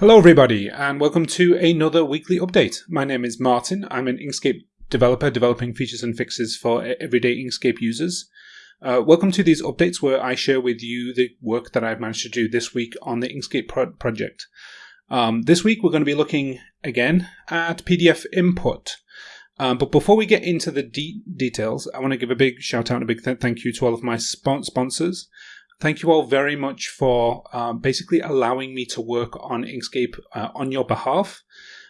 Hello, everybody, and welcome to another weekly update. My name is Martin. I'm an Inkscape developer developing features and fixes for everyday Inkscape users. Uh, welcome to these updates where I share with you the work that I've managed to do this week on the Inkscape pro- project. Um, this week, we're going to be looking again at PDF input. Um, but before we get into the de- details, I want to give a big shout out and a big th- thank you to all of my spon- sponsors. Thank you all very much for uh, basically allowing me to work on Inkscape uh, on your behalf.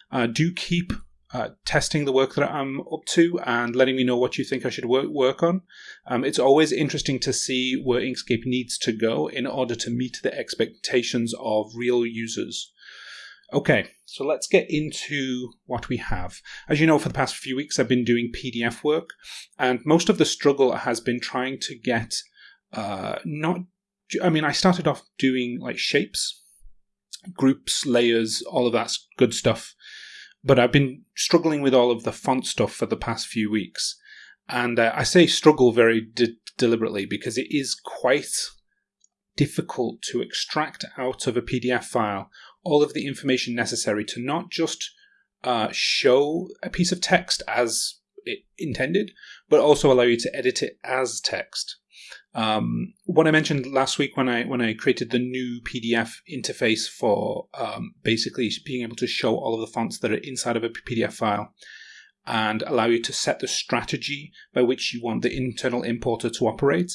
Uh, do keep uh, testing the work that I'm up to and letting me know what you think I should work, work on. Um, it's always interesting to see where Inkscape needs to go in order to meet the expectations of real users. Okay, so let's get into what we have. As you know, for the past few weeks, I've been doing PDF work, and most of the struggle has been trying to get uh, not. I mean, I started off doing like shapes, groups, layers, all of that good stuff, but I've been struggling with all of the font stuff for the past few weeks. And uh, I say struggle very de- deliberately because it is quite difficult to extract out of a PDF file all of the information necessary to not just uh, show a piece of text as it intended, but also allow you to edit it as text. Um, what I mentioned last week when I when I created the new PDF interface for um, basically being able to show all of the fonts that are inside of a PDF file and allow you to set the strategy by which you want the internal importer to operate.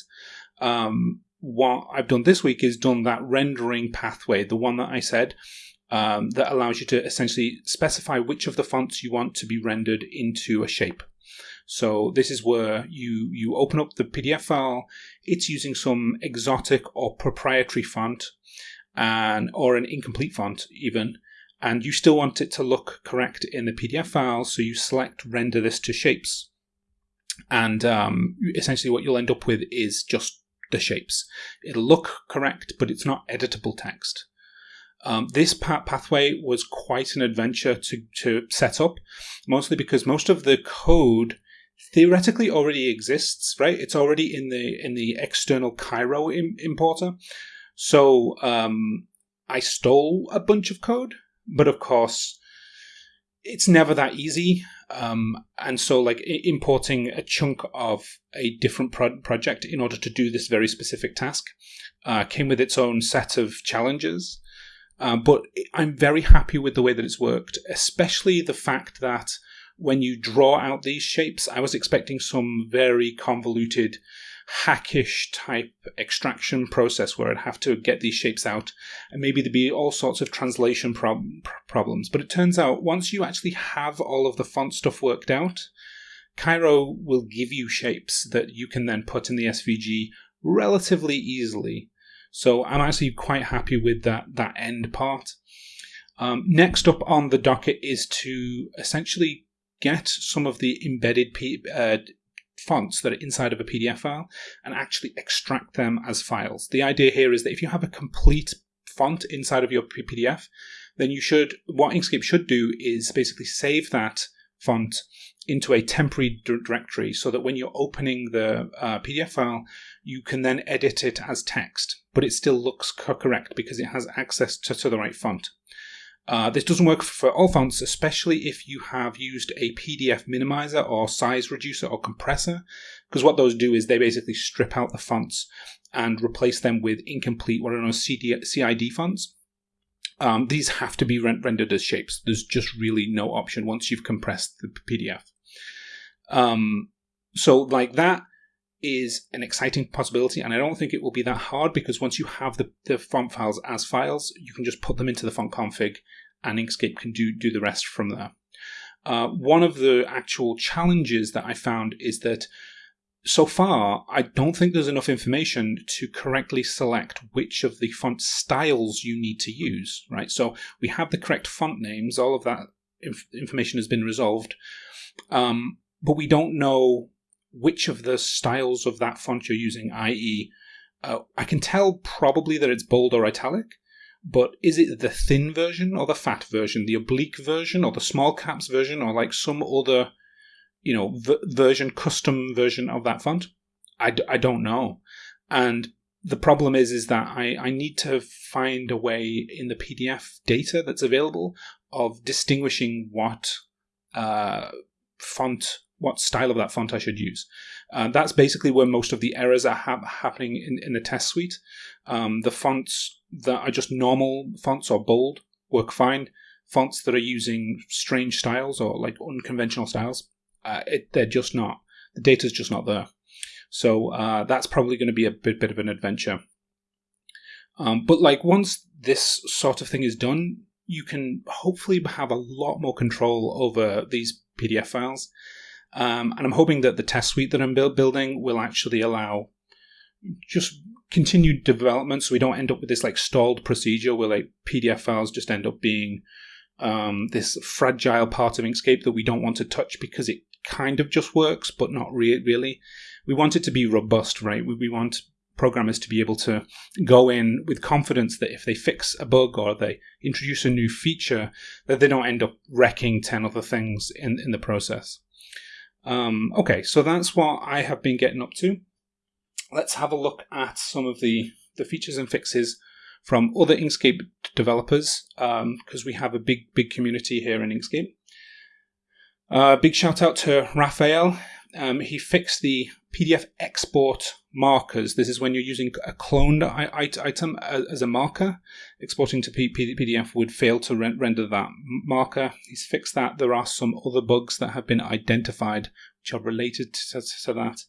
Um, what I've done this week is done that rendering pathway, the one that I said, um, that allows you to essentially specify which of the fonts you want to be rendered into a shape. So this is where you you open up the PDF file. It's using some exotic or proprietary font, and or an incomplete font even, and you still want it to look correct in the PDF file. So you select render this to shapes, and um, essentially what you'll end up with is just the shapes. It'll look correct, but it's not editable text. Um, this pathway was quite an adventure to, to set up, mostly because most of the code theoretically already exists, right? It's already in the in the external Cairo Im- importer. So um, I stole a bunch of code, but of course, it's never that easy. Um, and so, like importing a chunk of a different pro- project in order to do this very specific task uh, came with its own set of challenges. Uh, but I'm very happy with the way that it's worked, especially the fact that when you draw out these shapes, I was expecting some very convoluted, hackish type extraction process where I'd have to get these shapes out, and maybe there'd be all sorts of translation prob- problems. But it turns out once you actually have all of the font stuff worked out, Cairo will give you shapes that you can then put in the SVG relatively easily. So I'm actually quite happy with that that end part. Um, next up on the docket is to essentially get some of the embedded P- uh, fonts that are inside of a PDF file and actually extract them as files. The idea here is that if you have a complete font inside of your PDF, then you should, what Inkscape should do is basically save that font into a temporary directory so that when you're opening the uh, PDF file, you can then edit it as text, but it still looks correct because it has access to, to the right font. Uh, this doesn't work for all fonts, especially if you have used a PDF minimizer or size reducer or compressor, because what those do is they basically strip out the fonts and replace them with incomplete, what are known as CID fonts. Um, these have to be rendered as shapes. There's just really no option once you've compressed the PDF. Um, so, like that is an exciting possibility, and I don't think it will be that hard because once you have the, the font files as files, you can just put them into the font config, and Inkscape can do do the rest from there. Uh, one of the actual challenges that I found is that so far, I don't think there's enough information to correctly select which of the font styles you need to use, right? So we have the correct font names, all of that inf- information has been resolved, um, but we don't know which of the styles of that font you're using, i.e., uh, I can tell probably that it's bold or italic, but is it the thin version or the fat version, the oblique version or the small caps version, or like some other you know v- version custom version of that font I d- I don't know and the problem is is that I, I need to find a way in the PDF data that's available of distinguishing what uh, font, what style of that font I should use. Uh, that's basically where most of the errors are ha- happening in, in the test suite. Um, the fonts that are just normal fonts or bold work fine. Fonts that are using strange styles or like unconventional styles, uh, it, they're just not. The data's just not there. So uh, that's probably going to be a bit, bit of an adventure. Um, but like once this sort of thing is done, you can hopefully have a lot more control over these PDF files. Um, and I'm hoping that the test suite that I'm build, building will actually allow just continued development so we don't end up with this like stalled procedure where like PDF files just end up being um, this fragile part of Inkscape that we don't want to touch because it kind of just works, but not re- really. We want it to be robust, right? We, we want programmers to be able to go in with confidence that if they fix a bug or they introduce a new feature, that they don't end up wrecking 10 other things in, in the process. Um, okay, so that's what I have been getting up to. Let's have a look at some of the, the features and fixes from other Inkscape developers because um, we have a big, big community here in Inkscape. Uh, big shout out to Raphael. Um, he fixed the PDF export markers. This is when you're using a cloned item as a marker. Exporting to PDF would fail to render that marker. He's fixed that. There are some other bugs that have been identified which are related to, that.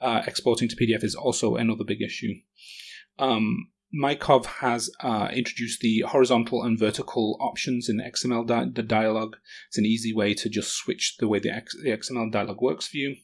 Uh, exporting to PDF is also another big issue. Um, Mykov has uh, introduced the horizontal and vertical options in the XML di- the dialog. It's an easy way to just switch the way the, X- the XML dialog works for you.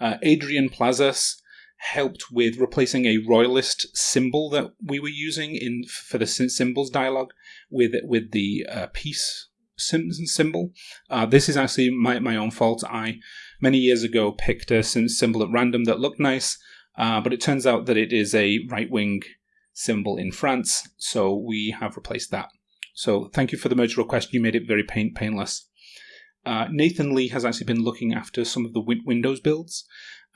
Uh, Adrian Plazas helped with replacing a royalist symbol that we were using in for the symbols dialog with with the uh, peace symbol. Uh, this is actually my, my own fault. I many years ago picked a symbol at random that looked nice uh, but it turns out that it is a right wing symbol in France, so we have replaced that. So thank you for the merge request. You made it very pain- painless. Uh, Nathan Lee has actually been looking after some of the win- Windows builds,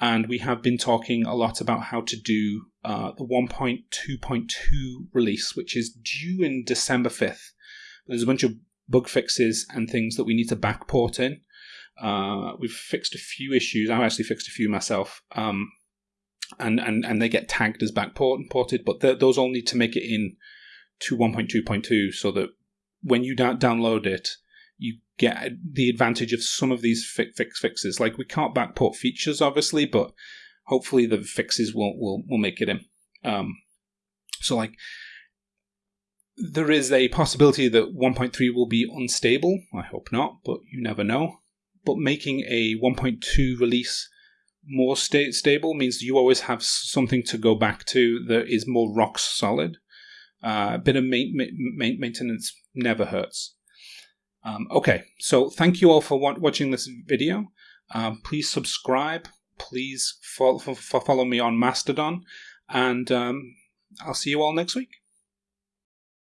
and we have been talking a lot about how to do uh, the 1.2.2 release, which is due in December 5th. There's a bunch of bug fixes and things that we need to backport in. Uh, we've fixed a few issues. I've actually fixed a few myself. Um, and, and, and they get tagged as backported, but those all need to make it in to 1.2.2 so that when you da- download it, you get the advantage of some of these fi- fix fixes. Like we can't backport features, obviously, but hopefully the fixes will will, will make it in. Um, so like there is a possibility that 1.3 will be unstable. I hope not, but you never know. But making a 1.2 release more sta- stable means you always have something to go back to that is more rock solid. Uh, a bit of ma- ma- maintenance never hurts. Um, okay, so thank you all for wa- watching this video. Um, please subscribe. Please follow, follow me on Mastodon, and um, I'll see you all next week.